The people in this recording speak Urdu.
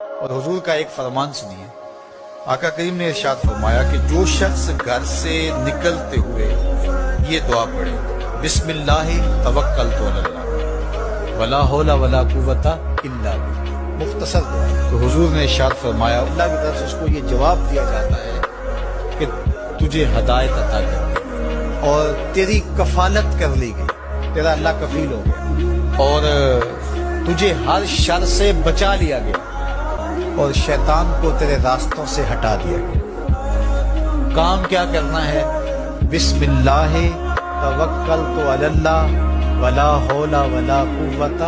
اور حضور کا ایک فرمان سنیے۔ آقا کریم نے ارشاد فرمایا کہ جو شخص گھر سے نکلتے ہوئے یہ دعا پڑھے، بسم اللہ، توکل تو اللہ۔ ولا حول ولا قوت الا باللہ۔ مختصر دعا۔ تو حضور نے ارشاد فرمایا، اللہ کی طرف سے اس کو یہ جواب دیا جاتا ہے کہ تجھے ہدایت عطا کر اور تیری کفالت کر لی گئی۔ تیرا اللہ کفیل ہو گیا۔ اور تجھے ہر شر سے بچا لیا گیا۔ اور شیطان کو تیرے راستوں سے ہٹا دیا گیا۔ کام کیا کرنا ہے؟ بسم اللہ، توکل تو اللہ، ولا حول ولا قوت